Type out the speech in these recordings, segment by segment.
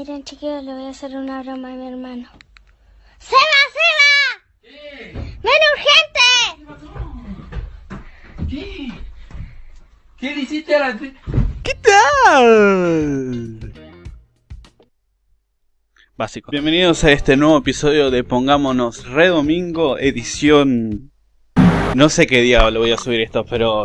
Miren chiquillos, le voy a hacer una broma a mi hermano. ¡Seba, Seba! ¡Ven urgente! ¿Qué? ¿Qué le hiciste a la... ¿Qué tal? Básico. Bienvenidos a este nuevo episodio de Pongámonos Redomingo, edición... No sé qué día lo voy a subir esto, pero...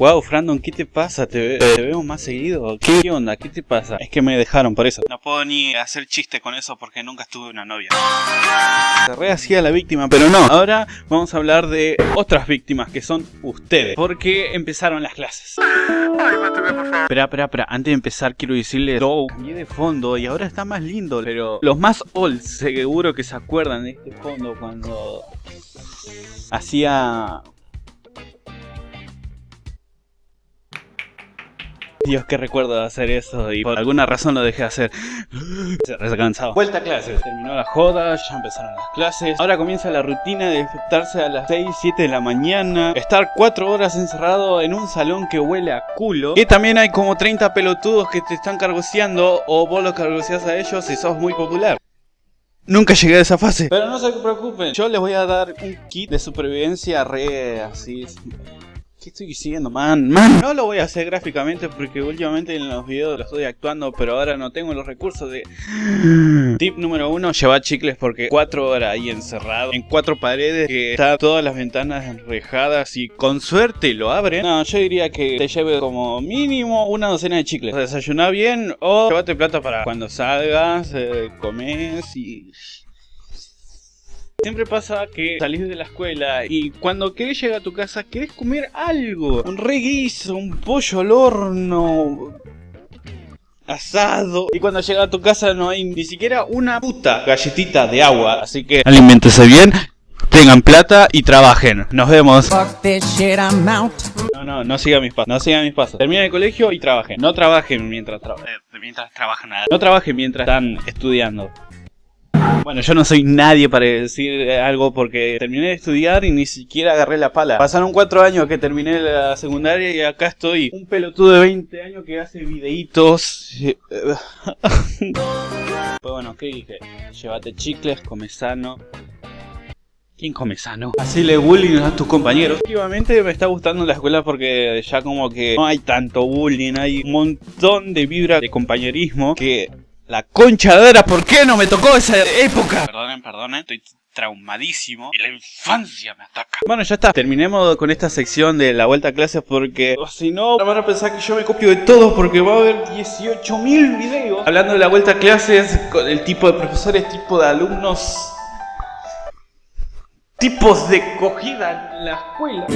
Wow, Frandon, ¿qué te pasa? ¿Te, te veo más seguido? ¿Qué onda? ¿Qué te pasa? Es que me dejaron por eso. No puedo ni hacer chiste con eso porque nunca estuve una novia. Se re hacía la víctima, pero no. Ahora vamos a hablar de otras víctimas que son ustedes. Porque empezaron las clases. Espera, espera, espera. Antes de empezar quiero decirles, todo cambié de fondo y ahora está más lindo. Pero los más old seguro que se acuerdan de este fondo cuando hacía... Dios, qué recuerdo de hacer eso y por alguna razón lo dejé de hacer. Se re cansado. Vuelta a clases. Terminó la joda, ya empezaron las clases. Ahora comienza la rutina de despertarse a las 6, 7 de la mañana. Estar 4 horas encerrado en un salón que huele a culo. Y también hay como 30 pelotudos que te están cargoseando o vos los cargoseás a ellos si sos muy popular. Nunca llegué a esa fase. Pero no se preocupen, yo les voy a dar un kit de supervivencia re así. ¿Qué estoy diciendo, man? Man, no lo voy a hacer gráficamente porque últimamente en los videos lo estoy actuando, pero ahora no tengo los recursos de... Tip número uno, llevar chicles porque cuatro horas ahí encerrado en cuatro paredes que está todas las ventanas enrejadas y con suerte lo abren. No, yo diría que te lleve como mínimo una docena de chicles. Desayuná bien o llévate plata para cuando salgas, eh, comes y... Siempre pasa que salís de la escuela y cuando querés llegar a tu casa querés comer algo. Un reguiso, un pollo al horno, asado. Y cuando llega a tu casa no hay ni siquiera una puta galletita de agua. Así que aliméntese bien, tengan plata y trabajen. Nos vemos. Fuck this shit, I'm out. No, no, no sigan mis pasos. No sigan mis pasos. Terminen el colegio y trabajen. No trabajen mientras, tra- eh, mientras trabajan nada. No trabajen mientras están estudiando. Bueno, yo no soy nadie para decir algo porque terminé de estudiar y ni siquiera agarré la pala. Pasaron cuatro años que terminé la secundaria y acá estoy. Un pelotudo de 20 años que hace videitos. Pues bueno, ¿qué dije? Llévate chicles, come sano. ¿Quién come sano? Hacele bullying a tus compañeros. Últimamente me está gustando la escuela porque ya como que no hay tanto bullying, hay un montón de vibra de compañerismo que la concha de era, ¿por qué no me tocó esa época? Perdonen, perdonen, estoy traumadísimo y la infancia me ataca. Bueno, ya está. Terminemos con esta sección de la vuelta a clases porque o si no van a pensar que yo me copio de todo porque va a haber 18.000 videos hablando de la vuelta a clases con el tipo de profesores, tipo de alumnos, tipos de cogida en la escuela.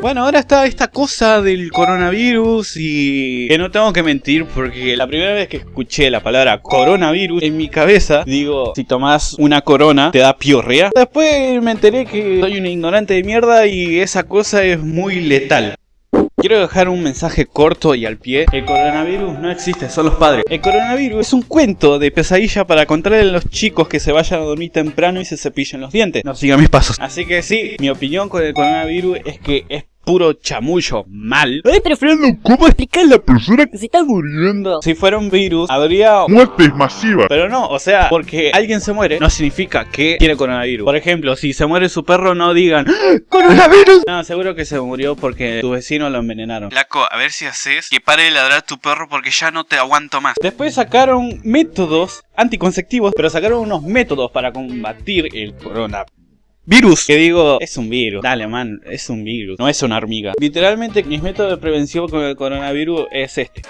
Bueno, ahora está esta cosa del coronavirus y que no tengo que mentir porque la primera vez que escuché la palabra coronavirus en mi cabeza, digo, si tomás una corona te da piorrea. Después me enteré que soy un ignorante de mierda y esa cosa es muy letal. Quiero dejar un mensaje corto y al pie. El coronavirus no existe, son los padres. El coronavirus es un cuento de pesadilla para contarle a los chicos que se vayan a dormir temprano y se cepillen los dientes. No sigan mis pasos. Así que sí, mi opinión con el coronavirus es que es puro chamullo mal. Ay, pero Fernando, ¿cómo explicar a la persona que se está muriendo? Si fuera un virus, habría Muertes masivas. Pero no, o sea, porque alguien se muere no significa que tiene coronavirus. Por ejemplo, si se muere su perro, no digan ¡Ah, ¡Coronavirus! No, seguro que se murió porque tu vecino lo envenenaron. Flaco, a ver si haces que pare de ladrar tu perro porque ya no te aguanto más. Después sacaron métodos anticonceptivos, pero sacaron unos métodos para combatir el coronavirus. Virus, que digo, es un virus. Dale, man, es un virus, no es una hormiga. Literalmente, mis métodos de prevención con el coronavirus es este.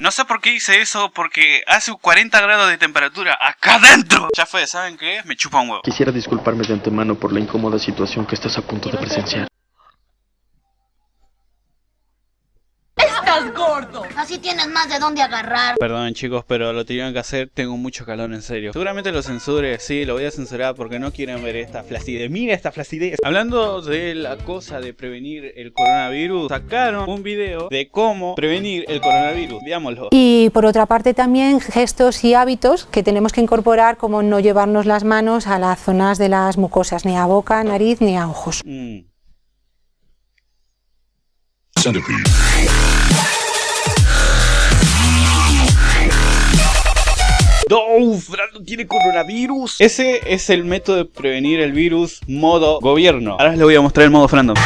No sé por qué hice eso, porque hace 40 grados de temperatura acá adentro. Ya fue, ¿saben qué? Me chupa un huevo. Quisiera disculparme de antemano por la incómoda situación que estás a punto de presenciar. Así tienes más de dónde agarrar. Perdón chicos, pero lo tenían que hacer, tengo mucho calor en serio. Seguramente lo censure, sí, lo voy a censurar porque no quieren ver esta flacidez. Mira esta flacidez. Hablando de la cosa de prevenir el coronavirus, sacaron un video de cómo prevenir el coronavirus. Veámoslo. Y por otra parte también gestos y hábitos que tenemos que incorporar como no llevarnos las manos a las zonas de las mucosas, ni a boca, nariz, ni a ojos. Mm. Fran tiene coronavirus. Ese es el método de prevenir el virus modo gobierno. Ahora les voy a mostrar el modo Frandom.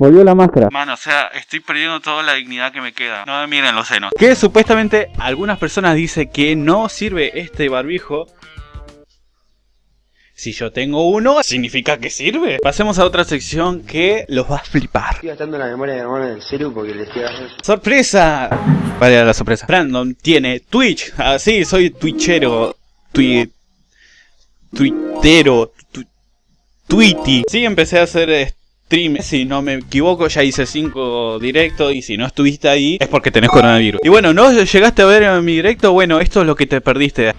Volvió la máscara. Mano, o sea, estoy perdiendo toda la dignidad que me queda. No me miren los senos. Que supuestamente algunas personas dicen que no sirve este barbijo. Si yo tengo uno, significa que sirve. Pasemos a otra sección que los va a flipar. Estoy gastando la memoria de hermano en el celu porque le estoy haciendo... ¡Sorpresa! Vale, la sorpresa. Brandon tiene Twitch. Ah, sí, soy twitchero. Twi... Twittero. Tu... Tweety. Sí, empecé a hacer stream. Si no me equivoco, ya hice 5 directos. Y si no estuviste ahí, es porque tenés coronavirus. Y bueno, ¿no llegaste a ver mi directo? Bueno, esto es lo que te perdiste.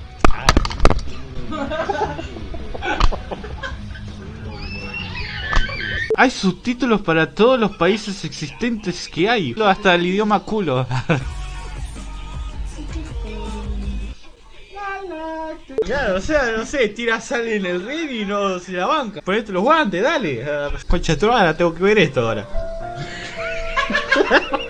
Hay subtítulos para todos los países existentes que hay. Hasta el idioma culo. Claro, o sea, no sé, tira sal en el ring y no se la banca. Ponete los guantes, dale. Concha tu madre, tengo que ver esto ahora.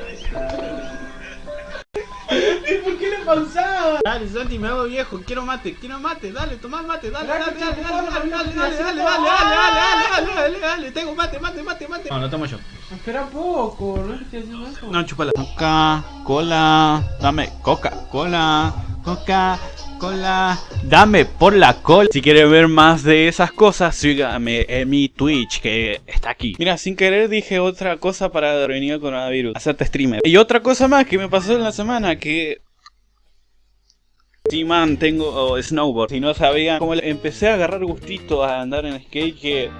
Dale, Santi, me hago viejo, quiero mate, quiero mate, dale, toma mate, dale, dale, dale, dale, dale, dale, dale, dale, dale, dale, dale, dale, dale, dale, tengo mate, mate, mate, mate. No, lo tomo yo. Espera poco, no estoy haciendo eso. No, chupala. Coca, cola, dame coca, cola, coca, cola, dame por la cola. Si quieren ver más de esas cosas, síganme en mi Twitch que está aquí. Mira, sin querer dije otra cosa para prevenir el coronavirus, hacerte streamer. Y otra cosa más que me pasó en la semana que Tengo oh, snowboard. Si no sabían, como empecé a agarrar gustito a andar en skate que...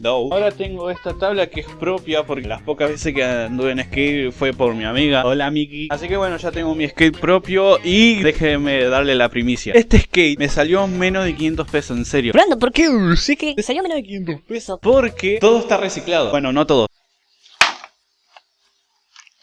No. Ahora tengo esta tabla que es propia porque las pocas veces que anduve en skate fue por mi amiga. Hola Miki. Así que bueno, ya tengo mi skate propio y déjenme darle la primicia. Este skate me salió menos de 500 pesos, en serio. Brando, ¿por qué? Sí que te salió menos de 500 pesos. Porque todo está reciclado. Bueno, no todo.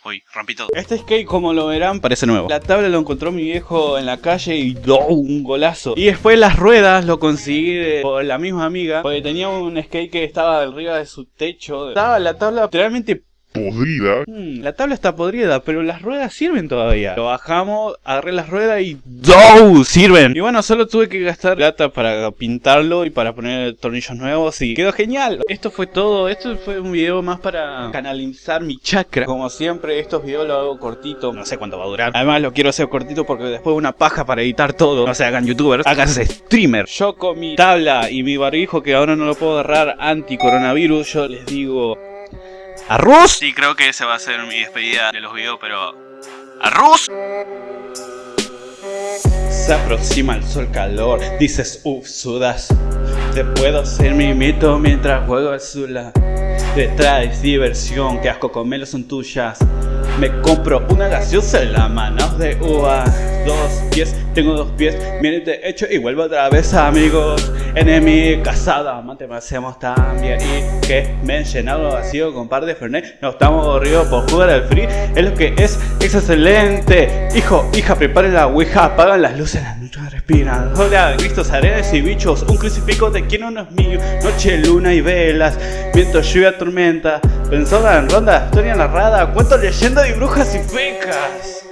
Uy, rompí todo. Este skate, como lo verán, parece nuevo. La tabla lo encontró mi viejo en la calle y ¡oh! un golazo. Y después las ruedas lo conseguí de por la misma amiga. Porque tenía un skate que estaba arriba de su techo. Estaba la tabla literalmente podrida. Hmm, la tabla está podrida, pero las ruedas sirven todavía. Lo bajamos, agarré las ruedas y ¡DOW! Sirven. Y bueno, solo tuve que gastar plata para pintarlo y para poner tornillos nuevos y quedó genial. Esto fue todo. Esto fue un video más para canalizar mi chakra. Como siempre, estos videos los hago cortito. No sé cuánto va a durar. Además, lo quiero hacer cortito porque después una paja para editar todo. No se hagan youtubers, háganse streamer. Yo con mi tabla y mi barbijo que ahora no lo puedo agarrar anti-coronavirus, yo les digo... ¿Arroz? Sí, creo que ese va a ser mi despedida de los videos, pero... ¿Arroz? Se aproxima el sol calor, dices uff, sudas Te puedo hacer mi mito mientras juego al Zula Te traes diversión, que asco son tuyas Me compro una gaseosa en la mano de uva. Dos pies, tengo dos pies, miren de hecho y vuelvo otra vez amigos. Enemy, casada, amante, me hacemos bien. Y que me he llenado vacío con par de Fernet. No estamos aburridos por jugar al free. Es lo que es, es excelente. Hijo, hija, preparen la ouija, apagan las luces, noches respiran Hola, gristos, arenas y bichos Un crucifijo de quien no es mío Noche, luna y velas Viento, lluvia, tormenta Pensada en ronda, historia narrada Cuento, leyenda de brujas y fecas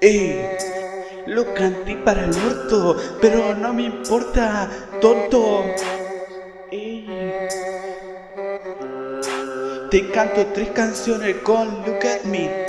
¡Ey! Lo canté para el orto, pero no me importa, tonto. Ey. Te canto tres canciones con Look at Me.